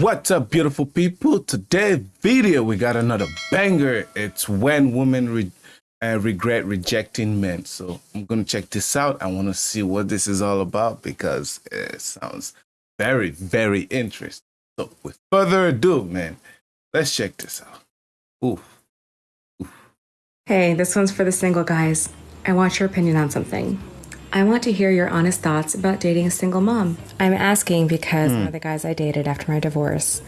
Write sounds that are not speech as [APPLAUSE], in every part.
What's up, beautiful people? Today's video, we got another banger. It's when women re- uh, regret rejecting men. So I'm gonna check this out. I want to see what this is all about because it sounds very, very interesting. So with further ado, man, let's check this out. Ooh, Hey, this one's for the single guys. I want your opinion on something. I want to hear your honest thoughts about dating a single mom. I'm asking because one of the guys I dated after my divorce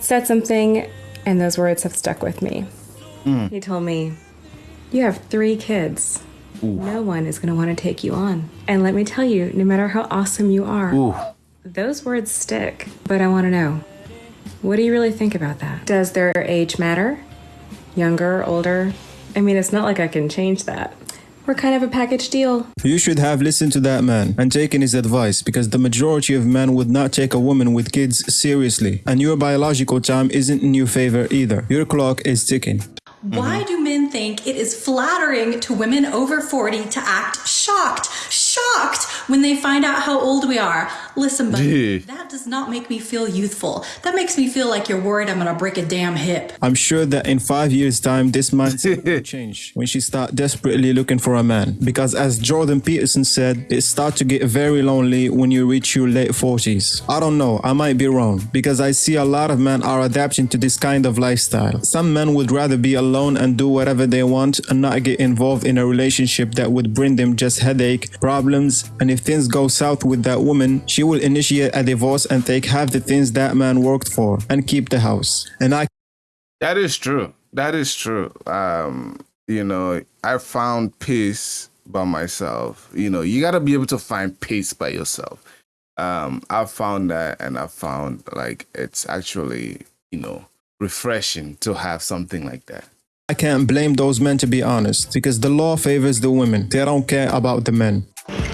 said something, and those words have stuck with me. Mm. He told me, You have three kids. No one is going to want to take you on. And let me tell you, no matter how awesome you are, ooh. those words stick. But I want to know what do you really think about that? Does their age matter? Younger, older? I mean, it's not like I can change that. We're kind of a package deal. You should have listened to that man and taken his advice because the majority of men would not take a woman with kids seriously. And your biological time isn't in your favor either. Your clock is ticking. Why do men think it is flattering to women over 40 to act shocked, shocked when they find out how old we are? Listen, buddy, Yeah. that does not make me feel youthful. That makes me feel like you're worried I'm gonna break a damn hip. I'm sure that in five years' time, this mindset will [LAUGHS] change when she start desperately looking for a man. Because as Jordan Peterson said, it start to get very lonely when you reach your late 40s. I don't know, I might be wrong because I see a lot of men are adapting to this kind of lifestyle. Some men would rather be alone and do whatever they want and not get involved in a relationship that would bring them just headache, problems, and if things go south with that woman, she will initiate a divorce and take half the things that man worked for and keep the house. And I That is true. That is true. Um, you know, I found peace by myself. You know, you got to be able to find peace by yourself. Um, I found that, and I found like it's actually, you know, refreshing to have something like that. I can't blame those men to be honest, because the law favors the women. They don't care about the men.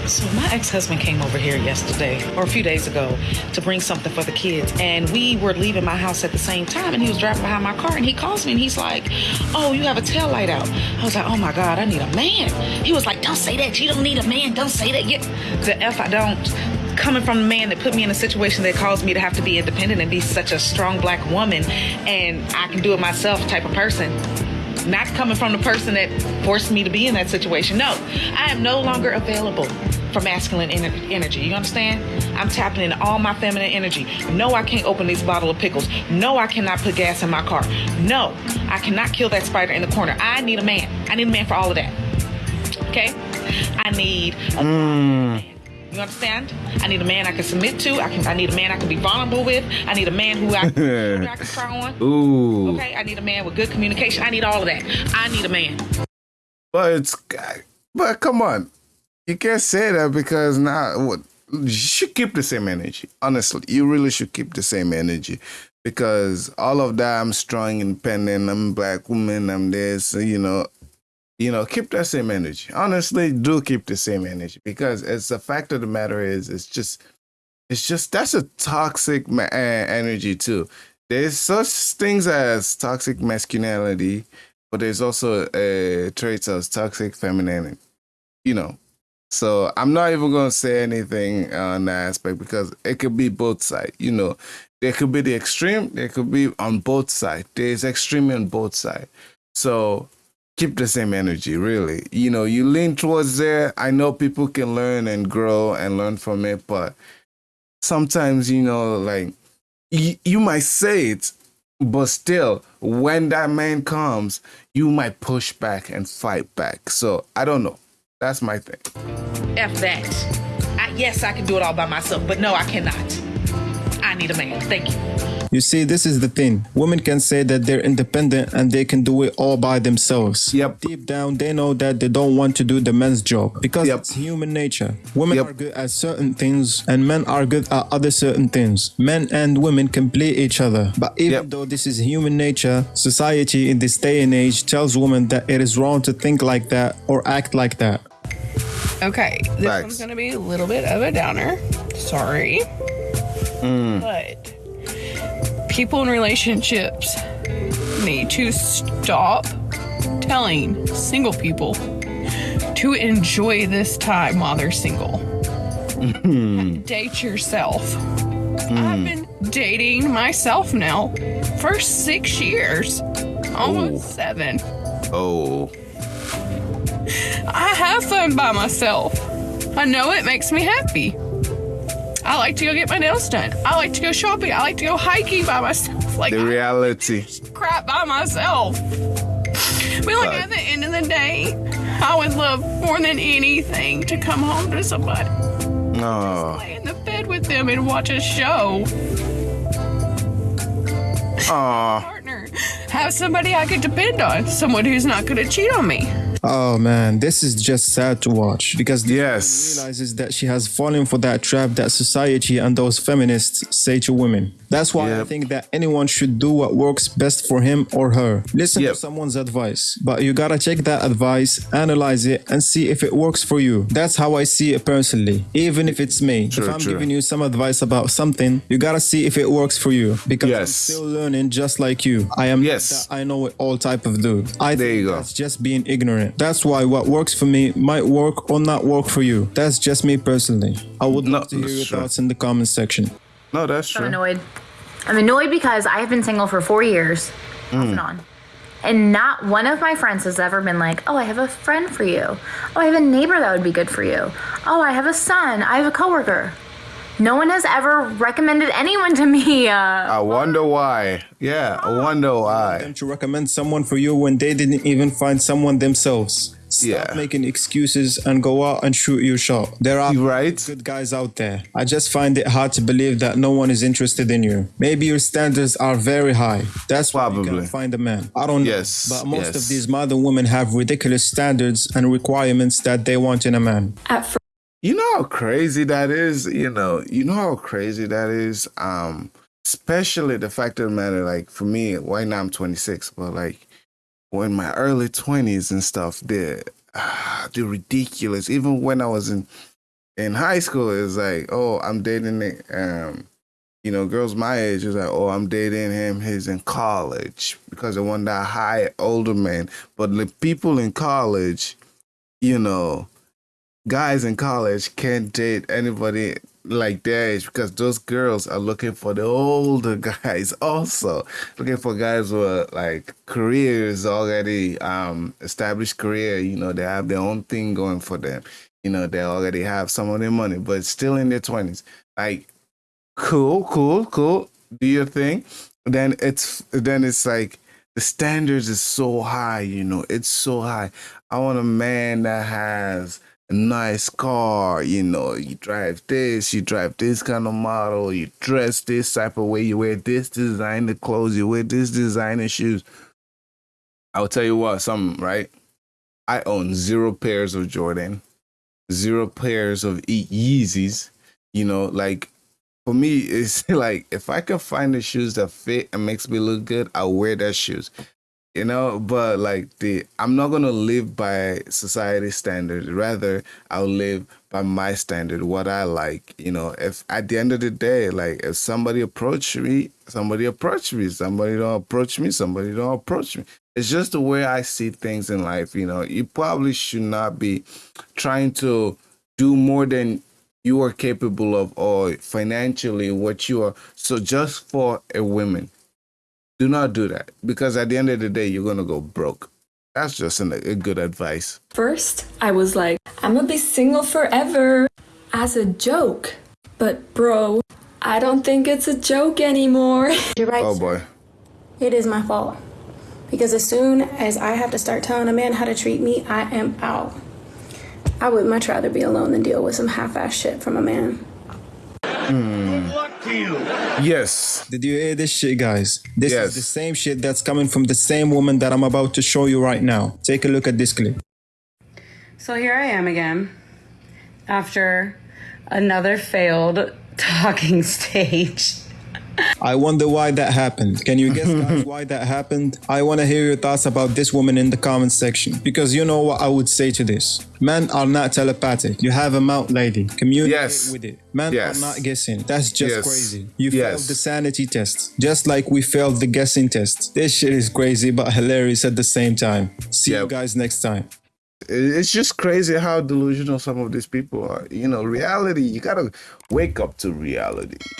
So my ex-husband came over here yesterday or a few days ago to bring something for the kids and we were leaving my house at the same time and he was driving behind my car and he calls me and he's like, "Oh, you have a tail light out." I was like, "Oh my god, I need a man." He was like, "Don't say that. You don't need a man. Don't say that." Yeah. The F I don't coming from the man that put me in a situation that caused me to have to be independent and be such a strong black woman and I can do it myself type of person not coming from the person that forced me to be in that situation. No, I am no longer available for masculine ener- energy. You understand? I'm tapping into all my feminine energy. No, I can't open this bottle of pickles. No, I cannot put gas in my car. No, I cannot kill that spider in the corner. I need a man. I need a man for all of that. Okay? I need a man. You understand? I need a man I can submit to. I can. I need a man I can be vulnerable with. I need a man who I, who I can [LAUGHS] try on. Ooh. Okay, I need a man with good communication. I need all of that. I need a man. But it's, but come on, you can't say that because now what you should keep the same energy. Honestly, you really should keep the same energy because all of that. I'm strong, independent. I'm black woman. I'm this. You know, you know, keep that same energy. Honestly, do keep the same energy because it's the fact of the matter is, it's just, it's just that's a toxic ma- energy too. There's such things as toxic masculinity, but there's also uh, traits of toxic femininity. You know, so I'm not even gonna say anything on that aspect because it could be both sides. You know, there could be the extreme, there could be on both sides. There's extreme on both sides. So keep the same energy, really. You know, you lean towards there. I know people can learn and grow and learn from it, but sometimes, you know, like you, you might say it, but still, when that man comes, you might push back and fight back. So I don't know. That's my thing. F that. I, yes, I can do it all by myself, but no, I cannot. I need a man. Thank you. You see, this is the thing. Women can say that they're independent and they can do it all by themselves. Yep. Deep down, they know that they don't want to do the men's job because Yep. it's human nature. Women Yep. are good at certain things and men are good at other certain things. Men and women complete each other. But even Yep. though this is human nature, society in this day and age tells women that it is wrong to think like that or act like that. Okay, this Facts. one's gonna be a little bit of a downer. Sorry. Hmm. But people in relationships need to stop telling single people to enjoy this time while they're single. Hmm. Date yourself. Hmm. I've been dating myself now for six years, almost seven. Oh, I have fun by myself. I know it makes me happy. I like to go get my nails done. I like to go shopping. I like to go hiking by myself. Like the reality. crap by myself. But like at the end of the day, I would love more than anything to come home to somebody, Oh, lay in the bed with them, and watch a show. oh, Partner, have somebody I could depend on, someone who's not going to cheat on me. Oh man, this is just sad to watch because the Yes. realizes that she has fallen for that trap that society and those feminists say to women. That's why I think that anyone should do what works best for him or her. Listen Yep. to someone's advice, but you gotta check that advice, analyze it, and see if it works for you. That's how I see it personally. Even if it's me, True, if I'm true. giving you some advice about something, you gotta see if it works for you because I'm still learning just like you. I am Yes. I know it all type of dude. I There think you go. that's just being ignorant. That's why what works for me might work or not work for you. That's just me personally. I would No, love to hear your true. thoughts in the comment section. no, that's true. I'm annoyed. I'm annoyed because I have been single for four years, off and mm. on. And not one of my friends has ever been like, oh, I have a friend for you. Oh, I have a neighbor that would be good for you. Oh, I have a son. I have a coworker. No one has ever recommended anyone to me. Uh, I wonder why. Yeah, I wonder why. Them to recommend someone for you when they didn't even find someone themselves. Stop Yeah. making excuses and go out and shoot your shot. There are You right? good guys out there. I just find it hard to believe that no one is interested in you. Maybe your standards are very high. That's why you Probably. can't find a man. I don't know. Yes, But most yes. of these modern women have ridiculous standards and requirements that they want in a man. At first, You know how crazy that is? You know, you know how crazy that is? Um, especially the fact of the matter, like for me, right now I'm 26, but like when my early 20s and stuff, the ah, the ridiculous. Even when I was in in high school, it's like, oh, I'm dating um, you know, girls my age is like, oh, I'm dating him. He's in college because I want that high older man. But the people in college, you know, guys in college can't date anybody like their age because those girls are looking for the older [LAUGHS] guys also. Looking for guys with like careers already um established career. You know they have their own thing going for them. You know they already have some of their money but still in their 20s like cool cool cool. Do your thing. Then it's then it's like the standards is so high you know. It's so high. I want a man that has nice car you know you drive this you drive this kind of model you dress this type of way you wear this designer clothes you wear this designer shoes i'll tell you what something right i own zero pairs of jordan zero pairs of Ye- yeezys you know like for me, [LAUGHS] it's like if I can find the shoes that fit and makes me look good, I'll wear that shoes. You know, but like the I'm not gonna live by society standard Rather, I'll live by my standard, what I like. You know, if at the end of the day, like if somebody approach me, somebody approach me. Somebody don't approach me, somebody don't approach me. It's just the way I see things in life. You know, you probably should not be trying to do more than you are capable of or financially what you are so just for a woman do not do that because at the end of the day you're gonna go broke that's just an, a good advice First, I was like, I'm gonna be single forever as a joke. But, bro, I don't think it's a joke anymore. [LAUGHS] You're right. oh boy It is my fault. Because as soon as I have to start telling a man how to treat me, I am out. I would much rather be alone than deal with some half ass shit from a man. Hmm. Yes Did you hear this shit, guys? This Yes. is the same shit that's coming from the same woman that I'm about to show you right now. Take a look at this clip. So here I am again after another failed [LAUGHS] talking stage. I wonder why that happened. Can you guess, guys, [LAUGHS] why that happened? I want to hear your thoughts about this woman in the comment section because you know what I would say to this. Men are not telepathic. You have a mouth, lady. Communicate Yes. with it. Men Yes. are not guessing. That's just Yes. crazy. You Yes. failed the sanity test, just like we failed the guessing test. This shit is crazy but hilarious at the same time. See you guys next time. It- It's just crazy how delusional some of these people are. You know, reality. You gotta wake up to reality. [LAUGHS]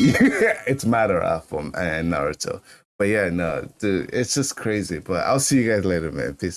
it's Madara from um, and Naruto. But yeah, no, dude, it's just crazy. But I'll see you guys later, man. Peace.